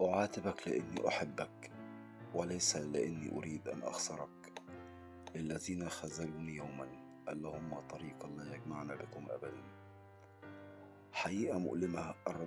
أعاتبك لأني أحبك وليس لأني أريد أن أخسرك. للذين خذلوني يوما اللهم طريقا لا يجمعنا بكم أبدا. حقيقة مؤلمة الرب